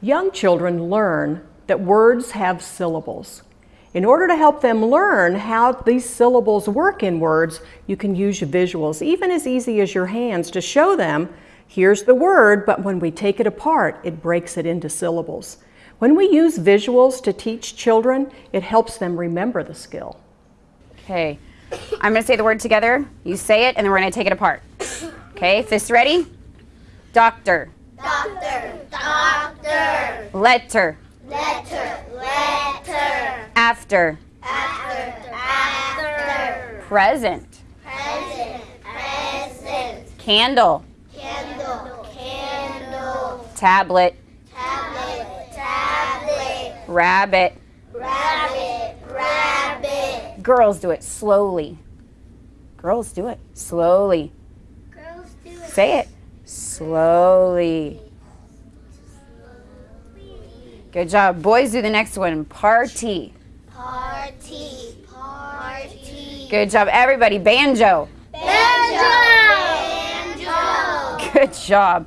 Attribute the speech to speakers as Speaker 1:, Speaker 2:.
Speaker 1: Young children learn that words have syllables. In order to help them learn how these syllables work in words, you can use visuals, even as easy as your hands, to show them, here's the word, but when we take it apart, it breaks it into syllables. When we use visuals to teach children, it helps them remember the skill.
Speaker 2: Okay, I'm gonna say the word together. You say it, and then we're gonna take it apart. Okay, fists ready? Doctor. Letter.
Speaker 3: letter, letter,
Speaker 2: After.
Speaker 3: after, after,
Speaker 2: Present.
Speaker 3: present, present,
Speaker 2: Candle.
Speaker 3: candle, candle,
Speaker 2: Tablet.
Speaker 3: tablet, tablet,
Speaker 2: Rabbit.
Speaker 3: rabbit, rabbit.
Speaker 2: Girls do it slowly. Girls do it slowly.
Speaker 3: Girls do it.
Speaker 2: Say it slowly. Good job. Boys do the next one. Party.
Speaker 3: Party, party.
Speaker 2: Good job. Everybody. Banjo.
Speaker 3: Banjo, banjo.
Speaker 2: Good job.